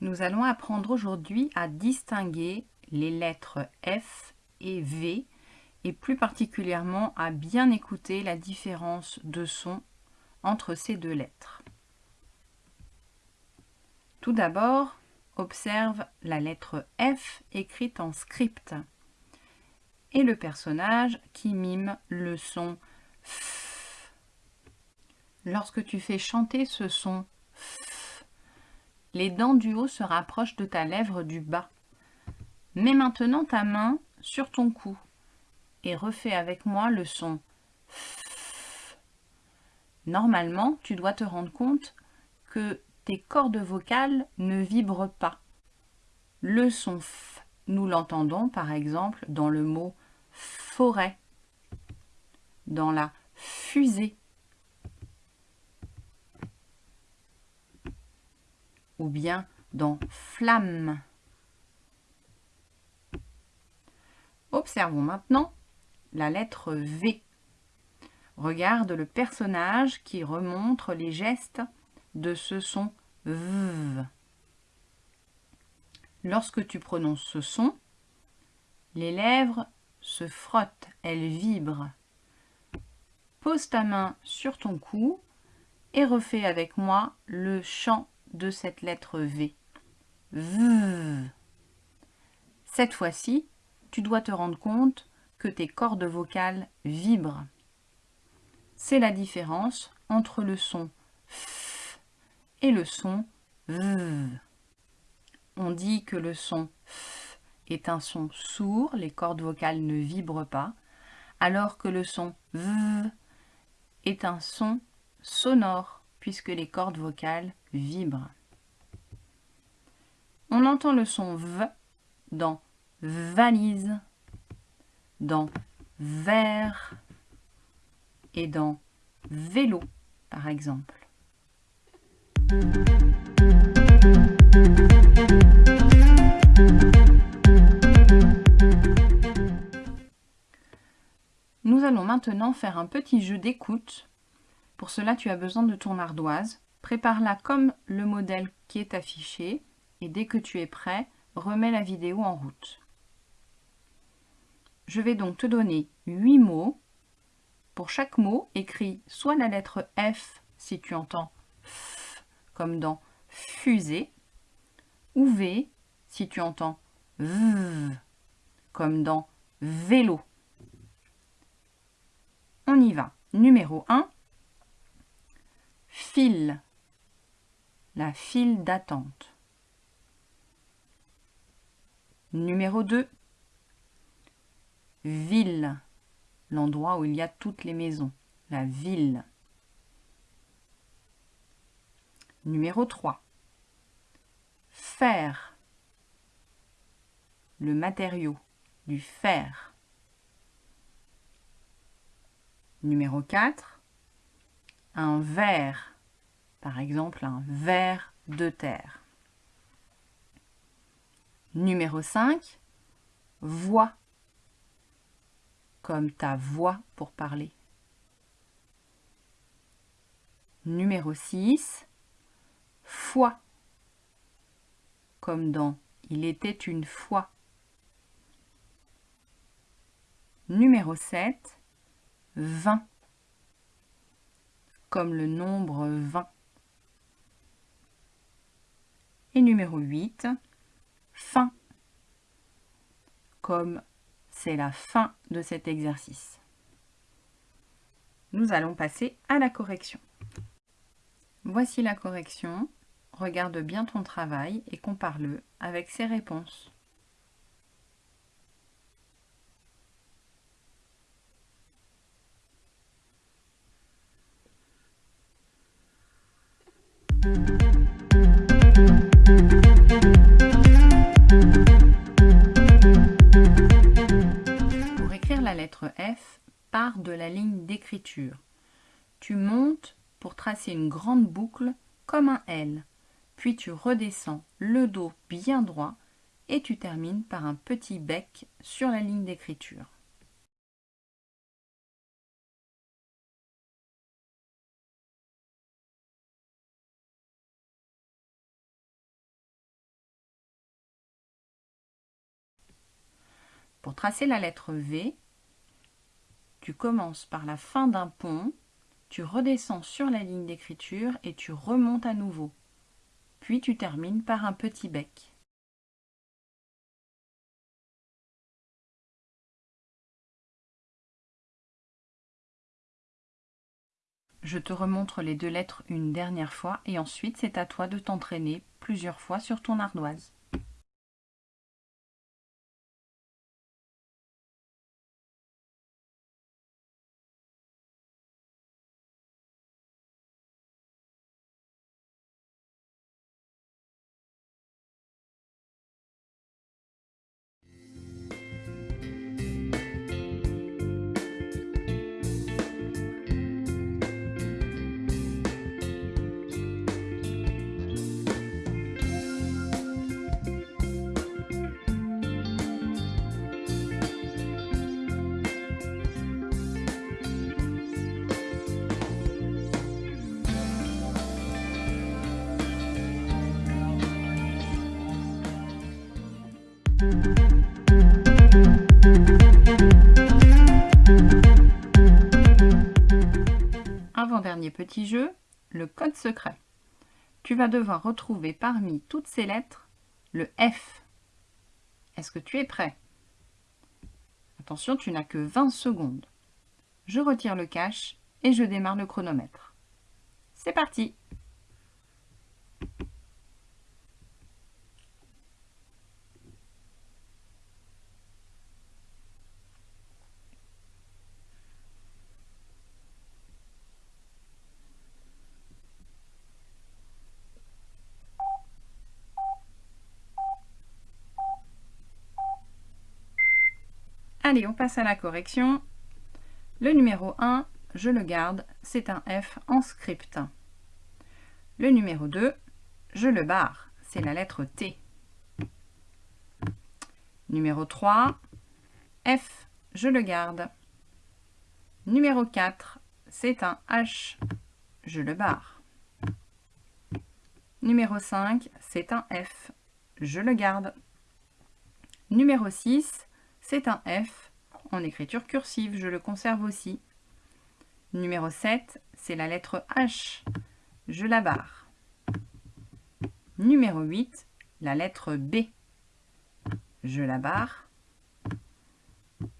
Nous allons apprendre aujourd'hui à distinguer les lettres F et V et plus particulièrement à bien écouter la différence de son entre ces deux lettres. Tout d'abord, observe la lettre F écrite en script et le personnage qui mime le son F. Lorsque tu fais chanter ce son F, les dents du haut se rapprochent de ta lèvre du bas. Mets maintenant ta main sur ton cou et refais avec moi le son F. Normalement, tu dois te rendre compte que tes cordes vocales ne vibrent pas. Le son F, nous l'entendons par exemple dans le mot forêt, dans la fusée, ou bien dans flamme. Observons maintenant la lettre V. Regarde le personnage qui remontre les gestes de ce son V. Lorsque tu prononces ce son, les lèvres se frottent, elles vibrent. Pose ta main sur ton cou et refais avec moi le chant de cette lettre V. V. Cette fois-ci, tu dois te rendre compte que tes cordes vocales vibrent. C'est la différence entre le son F et le son V. On dit que le son F est un son sourd, les cordes vocales ne vibrent pas, alors que le son V est un son sonore, puisque les cordes vocales vibrent. On entend le son V dans valise, dans verre et dans vélo, par exemple. Nous allons maintenant faire un petit jeu d'écoute. Pour cela, tu as besoin de ton ardoise. Prépare-la comme le modèle qui est affiché et dès que tu es prêt, remets la vidéo en route. Je vais donc te donner 8 mots. Pour chaque mot, écris soit la lettre F si tu entends F comme dans fusée, ou V si tu entends V comme dans vélo. Va. Numéro 1, file, la file d'attente. Numéro 2, ville, l'endroit où il y a toutes les maisons, la ville. Numéro 3. Fer, le matériau, du fer. Numéro 4. Un verre, par exemple un verre de terre. Numéro 5. Voix, comme ta voix pour parler. Numéro 6. Foi, comme dans Il était une fois. Numéro 7. 20, comme le nombre 20. Et numéro 8, fin, comme c'est la fin de cet exercice. Nous allons passer à la correction. Voici la correction. Regarde bien ton travail et compare-le avec ses réponses. Tu montes pour tracer une grande boucle comme un L, puis tu redescends le dos bien droit et tu termines par un petit bec sur la ligne d'écriture. Pour tracer la lettre V, tu commences par la fin d'un pont, tu redescends sur la ligne d'écriture et tu remontes à nouveau. Puis tu termines par un petit bec. Je te remontre les deux lettres une dernière fois et ensuite c'est à toi de t'entraîner plusieurs fois sur ton ardoise. Petit jeu, le code secret. Tu vas devoir retrouver parmi toutes ces lettres le F. Est-ce que tu es prêt? Attention, tu n'as que 20 secondes. Je retire le cache et je démarre le chronomètre. C'est parti Allez, on passe à la correction. Le numéro 1, je le garde, c'est un F en script. Le numéro 2, je le barre, c'est la lettre T. Numéro 3, F, je le garde. Numéro 4, c'est un H, je le barre. Numéro 5, c'est un F, je le garde. Numéro 6, c'est un F en écriture cursive, je le conserve aussi. Numéro 7, c'est la lettre H, je la barre. Numéro 8, la lettre B, je la barre.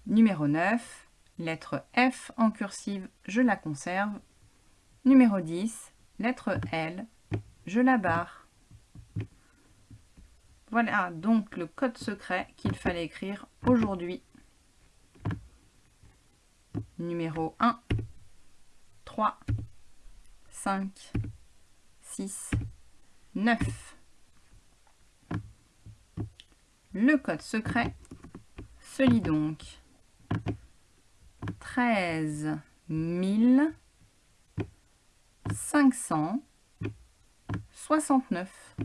Numéro 9, lettre F en cursive, je la conserve. Numéro 10, lettre L, je la barre. Voilà donc le code secret qu'il fallait écrire aujourd'hui. Numéro 1, 3, 5, 6, 9. Le code secret se lit donc 13 569.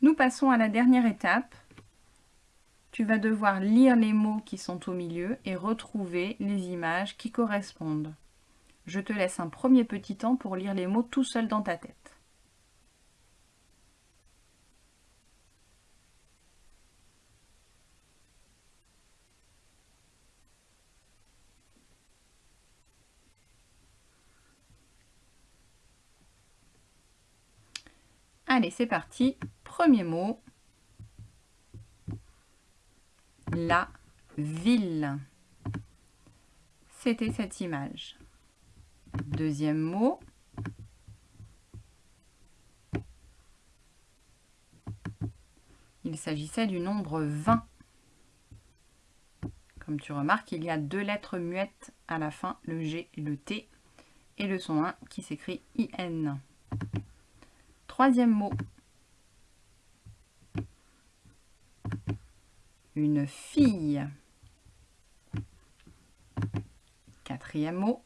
Nous passons à la dernière étape. Tu vas devoir lire les mots qui sont au milieu et retrouver les images qui correspondent. Je te laisse un premier petit temps pour lire les mots tout seul dans ta tête. Allez, c'est parti. Premier mot. La ville. C'était cette image. Deuxième mot. Il s'agissait du nombre 20. Comme tu remarques, il y a deux lettres muettes à la fin, le G et le T, et le son 1 qui s'écrit IN. Troisième mot. Une fille. Quatrième mot.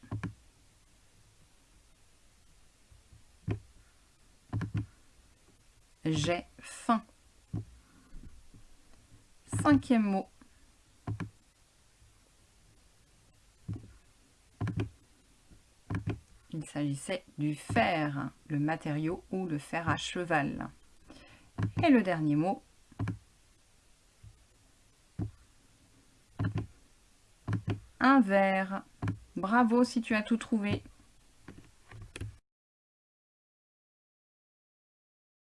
J'ai faim. Cinquième mot. Il s'agissait du fer, le matériau ou le fer à cheval. Et le dernier mot, un verre. Bravo si tu as tout trouvé.